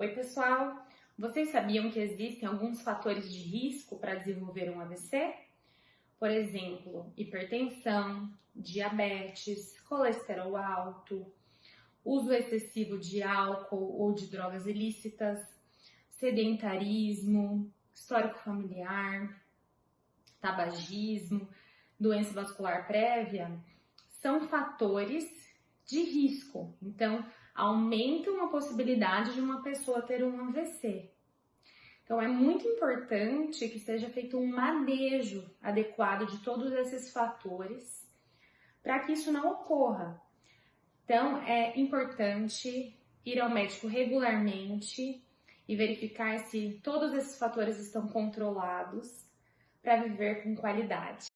Oi, pessoal! Vocês sabiam que existem alguns fatores de risco para desenvolver um AVC? Por exemplo, hipertensão, diabetes, colesterol alto, uso excessivo de álcool ou de drogas ilícitas, sedentarismo, histórico familiar, tabagismo, doença vascular prévia, são fatores de risco. Então, aumentam a possibilidade de uma pessoa ter um AVC. Então, é muito importante que seja feito um manejo adequado de todos esses fatores para que isso não ocorra. Então, é importante ir ao médico regularmente e verificar se todos esses fatores estão controlados para viver com qualidade.